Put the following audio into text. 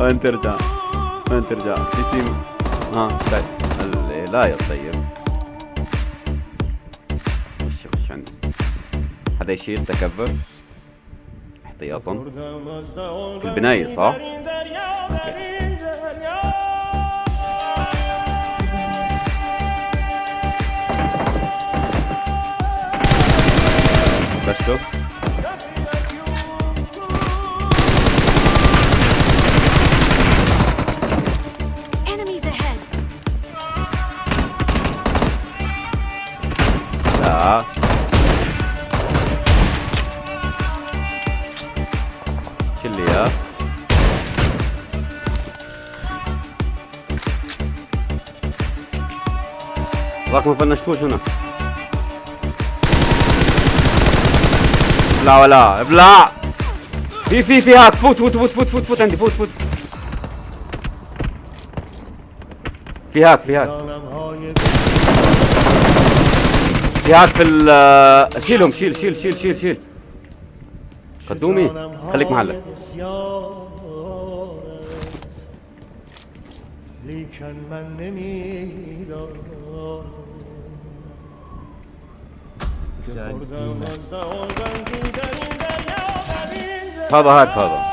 وين ترجع وين ترجع في تيم. ها طيب. لا يا طيب. خش خش عندي هذا يشيل تكبر احتياطا البناية صح؟ بس شوف. شيل لي اياه ذاك ما فنشتوش هنا لا ولا ابلع في في في هاك فوت فوت فوت فوت فوت فوت عندي فوت فوت في هاك في هاك في هاك في ال شيلهم شيل شيل شيل شيل شيل. قدومي خليك محلك. لیکن من هذا هاك هذا.